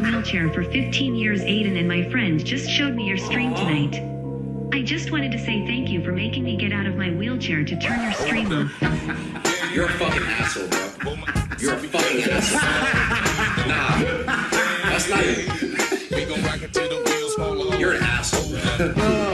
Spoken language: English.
wheelchair for 15 years. Aiden and my friend just showed me your stream tonight. I just wanted to say thank you for making me get out of my wheelchair to turn your stream off. You're a fucking asshole, bro. You're a fucking asshole. nah, that's not it. You're an asshole, bro.